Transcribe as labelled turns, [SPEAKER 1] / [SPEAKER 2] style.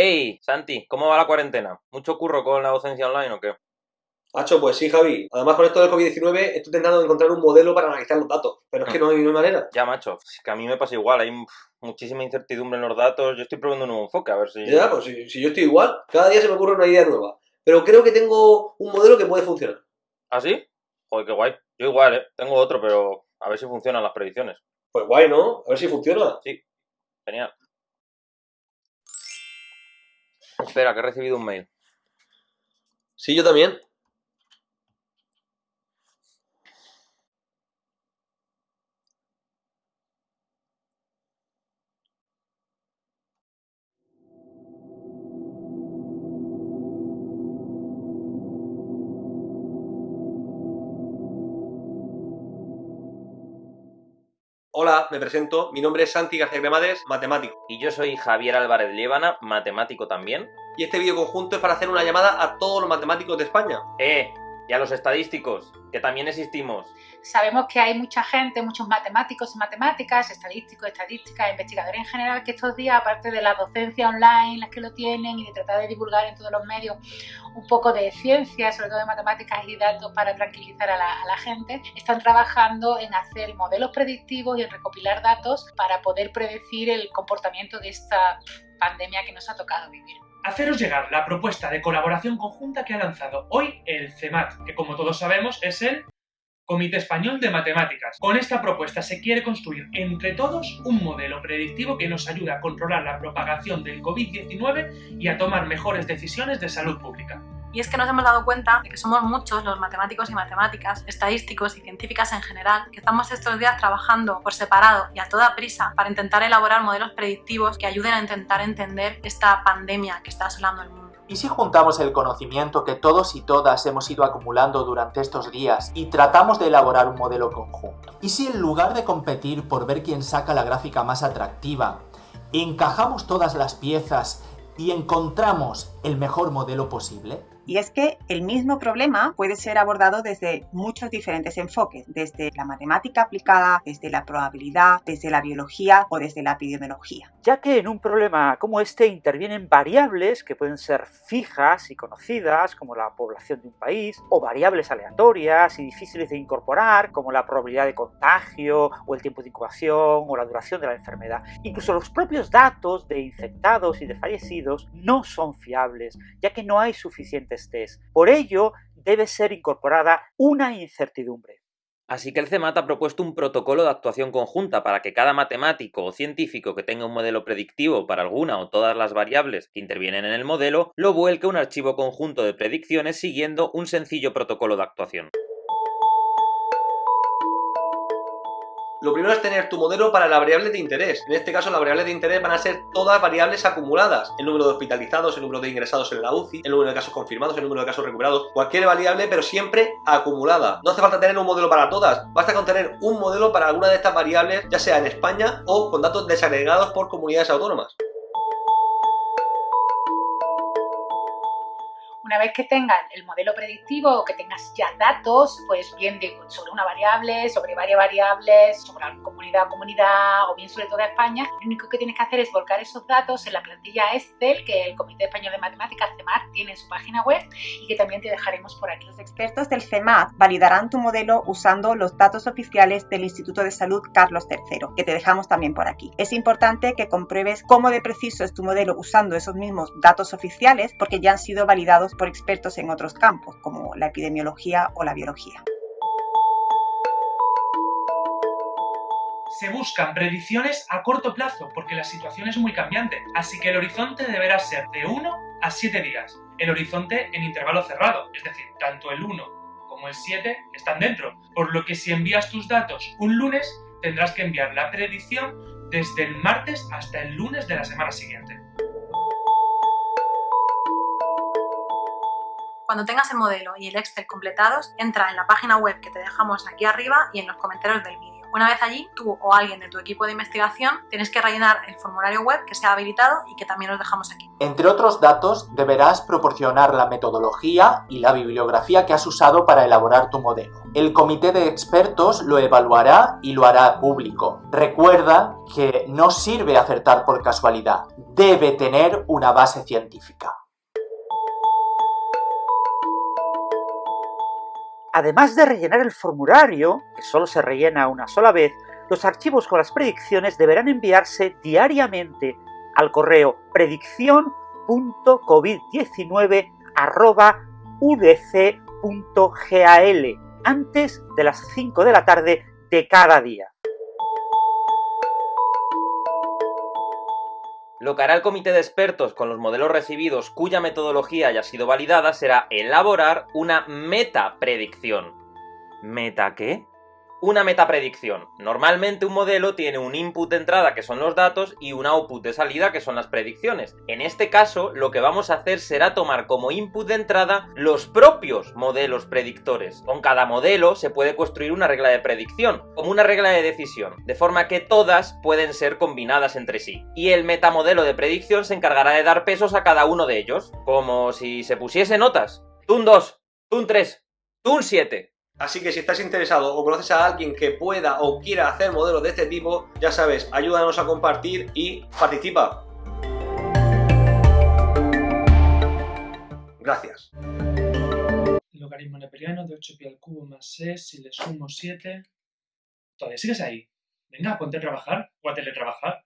[SPEAKER 1] ¡Ey, Santi! ¿Cómo va la cuarentena? ¿Mucho curro con la docencia online o qué?
[SPEAKER 2] Hacho, pues sí, Javi. Además, con esto del COVID-19 estoy intentando encontrar un modelo para analizar los datos. Pero es que no hay, no hay manera.
[SPEAKER 1] Ya, macho, es que a mí me pasa igual, hay muchísima incertidumbre en los datos. Yo estoy probando un nuevo enfoque, a ver si...
[SPEAKER 2] Ya, pues si, si yo estoy igual, cada día se me ocurre una idea nueva. Pero creo que tengo un modelo que puede funcionar.
[SPEAKER 1] ¿Ah, sí? Joder, qué guay. Yo igual, ¿eh? Tengo otro, pero a ver si funcionan las predicciones.
[SPEAKER 2] Pues guay, ¿no? A ver si funciona.
[SPEAKER 1] Sí, genial. Espera, que he recibido un mail.
[SPEAKER 2] Sí, yo también. Hola, me presento. Mi nombre es Santi García Cremades, matemático.
[SPEAKER 1] Y yo soy Javier Álvarez Liébana, matemático también.
[SPEAKER 2] Y este vídeo conjunto es para hacer una llamada a todos los matemáticos de España.
[SPEAKER 1] ¡Eh! Y a los estadísticos, que también existimos.
[SPEAKER 3] Sabemos que hay mucha gente, muchos matemáticos y matemáticas, estadísticos, estadísticas, investigadores en general, que estos días, aparte de la docencia online, las que lo tienen, y de tratar de divulgar en todos los medios un poco de ciencia, sobre todo de matemáticas y datos para tranquilizar a la, a la gente, están trabajando en hacer modelos predictivos y en recopilar datos para poder predecir el comportamiento de esta pandemia que nos ha tocado vivir
[SPEAKER 4] haceros llegar la propuesta de colaboración conjunta que ha lanzado hoy el CEMAT, que como todos sabemos es el Comité Español de Matemáticas. Con esta propuesta se quiere construir entre todos un modelo predictivo que nos ayude a controlar la propagación del COVID-19 y a tomar mejores decisiones de salud pública.
[SPEAKER 5] Y es que nos hemos dado cuenta de que somos muchos los matemáticos y matemáticas, estadísticos y científicas en general, que estamos estos días trabajando por separado y a toda prisa para intentar elaborar modelos predictivos que ayuden a intentar entender esta pandemia que está asolando el mundo.
[SPEAKER 6] ¿Y si juntamos el conocimiento que todos y todas hemos ido acumulando durante estos días y tratamos de elaborar un modelo conjunto? ¿Y si en lugar de competir por ver quién saca la gráfica más atractiva, encajamos todas las piezas y encontramos el mejor modelo posible?
[SPEAKER 7] Y es que el mismo problema puede ser abordado desde muchos diferentes enfoques, desde la matemática aplicada, desde la probabilidad, desde la biología o desde la epidemiología.
[SPEAKER 8] Ya que en un problema como este intervienen variables que pueden ser fijas y conocidas, como la población de un país, o variables aleatorias y difíciles de incorporar, como la probabilidad de contagio, o el tiempo de incubación, o la duración de la enfermedad. Incluso los propios datos de infectados y de fallecidos no son fiables, ya que no hay suficientes por ello, debe ser incorporada una incertidumbre.
[SPEAKER 1] Así que el CEMAT ha propuesto un protocolo de actuación conjunta para que cada matemático o científico que tenga un modelo predictivo para alguna o todas las variables que intervienen en el modelo, lo vuelque a un archivo conjunto de predicciones siguiendo un sencillo protocolo de actuación.
[SPEAKER 2] Lo primero es tener tu modelo para la variable de interés. En este caso, las variables de interés van a ser todas variables acumuladas. El número de hospitalizados, el número de ingresados en la UCI, el número de casos confirmados, el número de casos recuperados, cualquier variable, pero siempre acumulada. No hace falta tener un modelo para todas, basta con tener un modelo para alguna de estas variables, ya sea en España o con datos desagregados por comunidades autónomas.
[SPEAKER 3] Una vez que tengas el modelo predictivo o que tengas ya datos, pues bien sobre una variable, sobre varias variables, sobre la comunidad a comunidad o bien sobre toda España, lo único que tienes que hacer es volcar esos datos en la plantilla Excel que el Comité Español de Matemáticas, CEMAT, tiene en su página web y que también te dejaremos por aquí.
[SPEAKER 7] Los expertos del CEMAT validarán tu modelo usando los datos oficiales del Instituto de Salud Carlos III, que te dejamos también por aquí. Es importante que compruebes cómo de preciso es tu modelo usando esos mismos datos oficiales porque ya han sido validados por expertos en otros campos, como la epidemiología o la biología.
[SPEAKER 4] Se buscan predicciones a corto plazo porque la situación es muy cambiante, así que el horizonte deberá ser de 1 a 7 días. El horizonte en intervalo cerrado, es decir, tanto el 1 como el 7 están dentro, por lo que si envías tus datos un lunes, tendrás que enviar la predicción desde el martes hasta el lunes de la semana siguiente.
[SPEAKER 5] Cuando tengas el modelo y el Excel completados, entra en la página web que te dejamos aquí arriba y en los comentarios del vídeo. Una vez allí, tú o alguien de tu equipo de investigación tienes que rellenar el formulario web que sea habilitado y que también os dejamos aquí.
[SPEAKER 6] Entre otros datos, deberás proporcionar la metodología y la bibliografía que has usado para elaborar tu modelo. El comité de expertos lo evaluará y lo hará público. Recuerda que no sirve acertar por casualidad, debe tener una base científica.
[SPEAKER 8] Además de rellenar el formulario, que solo se rellena una sola vez, los archivos con las predicciones deberán enviarse diariamente al correo predicción.covid19.udc.gal antes de las 5 de la tarde de cada día.
[SPEAKER 1] Lo que hará el comité de expertos con los modelos recibidos cuya metodología haya sido validada será elaborar una metapredicción. ¿Meta qué? Una metapredicción. Normalmente un modelo tiene un input de entrada que son los datos y un output de salida que son las predicciones. En este caso lo que vamos a hacer será tomar como input de entrada los propios modelos predictores. Con cada modelo se puede construir una regla de predicción, como una regla de decisión, de forma que todas pueden ser combinadas entre sí. Y el metamodelo de predicción se encargará de dar pesos a cada uno de ellos, como si se pusiese notas. Tun 2, Tun 3, Tun 7.
[SPEAKER 2] Así que si estás interesado o conoces a alguien que pueda o quiera hacer modelos de este tipo, ya sabes, ayúdanos a compartir y participa. Gracias.
[SPEAKER 4] Logaritmo neperiano de 8 pi al cubo más 6, si le sumo 7... ¿Todavía sigues ahí? Venga, ponte a trabajar o a teletrabajar.